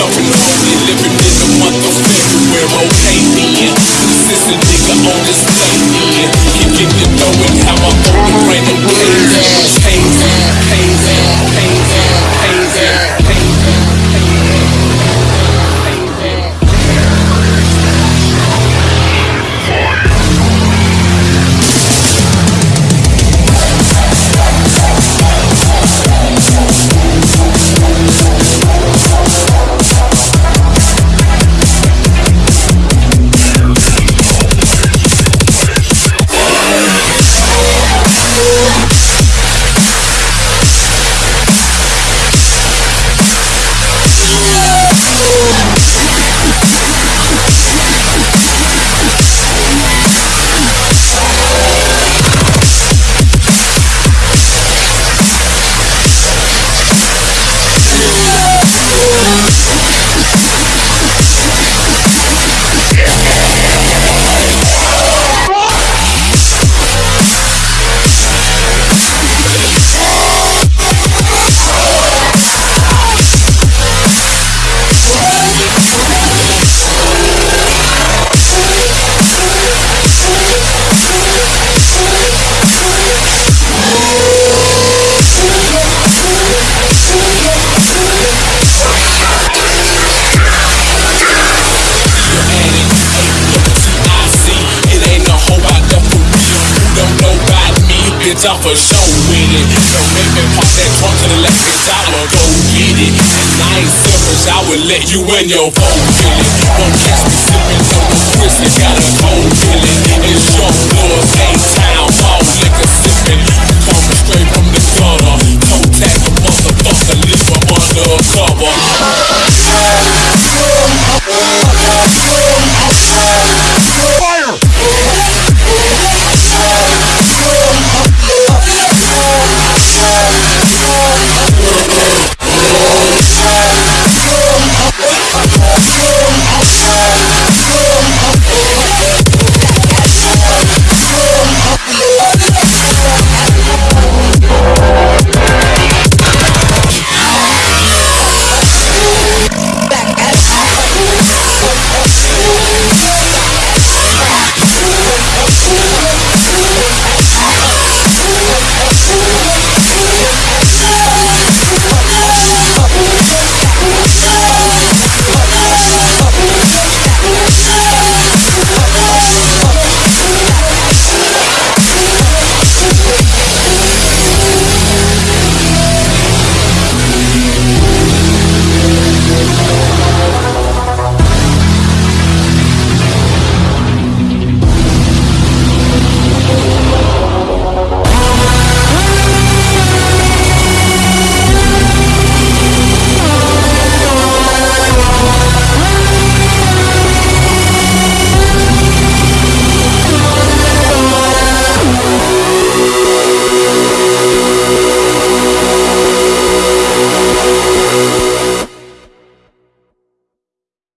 Home, it's off for show with So make me pop that trunk to the left, cause I'ma go get it. And I ain't selfish, I would let you and your phone kill it. Won't catch me sipping on the Chris, got a cold feeling. It's your floor, same town, all liquor sipping. Coming straight from the gutter. Don't tag a motherfucker, leave him undercover.